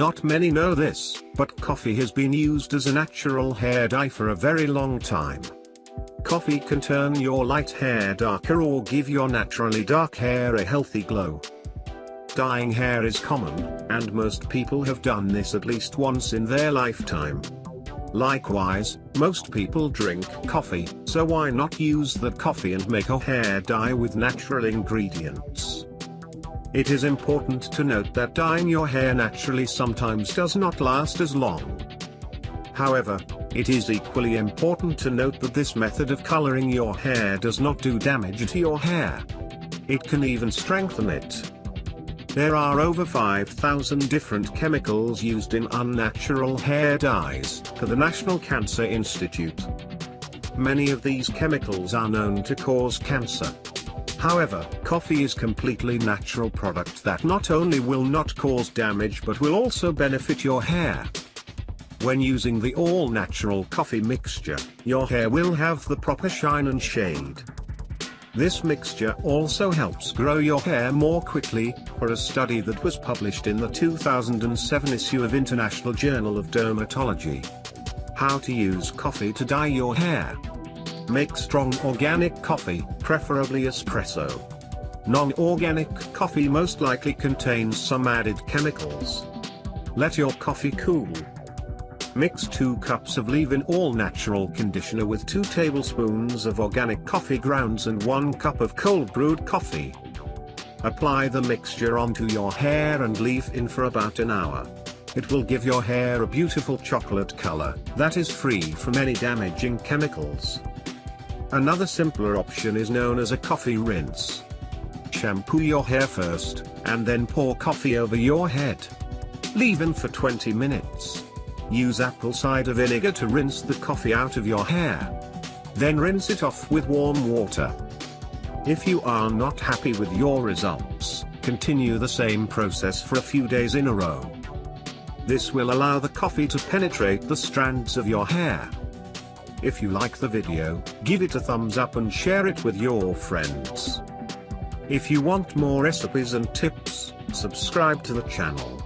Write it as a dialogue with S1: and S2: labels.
S1: Not many know this, but coffee has been used as a natural hair dye for a very long time. Coffee can turn your light hair darker or give your naturally dark hair a healthy glow. Dyeing hair is common, and most people have done this at least once in their lifetime. Likewise, most people drink coffee, so why not use that coffee and make a hair dye with natural ingredients? It is important to note that dyeing your hair naturally sometimes does not last as long. However, it is equally important to note that this method of coloring your hair does not do damage to your hair. It can even strengthen it. There are over 5,000 different chemicals used in unnatural hair dyes, for the National Cancer Institute. Many of these chemicals are known to cause cancer. However, coffee is completely natural product that not only will not cause damage but will also benefit your hair. When using the all-natural coffee mixture, your hair will have the proper shine and shade. This mixture also helps grow your hair more quickly, for a study that was published in the 2007 issue of International Journal of Dermatology. How to use coffee to dye your hair. Make strong organic coffee, preferably espresso. Non-organic coffee most likely contains some added chemicals. Let your coffee cool. Mix 2 cups of leave-in all-natural conditioner with 2 tablespoons of organic coffee grounds and 1 cup of cold brewed coffee. Apply the mixture onto your hair and leave in for about an hour. It will give your hair a beautiful chocolate color that is free from any damaging chemicals. Another simpler option is known as a coffee rinse. Shampoo your hair first, and then pour coffee over your head. Leave in for 20 minutes. Use apple cider vinegar to rinse the coffee out of your hair. Then rinse it off with warm water. If you are not happy with your results, continue the same process for a few days in a row. This will allow the coffee to penetrate the strands of your hair. If you like the video, give it a thumbs up and share it with your friends. If you want more recipes and tips, subscribe to the channel.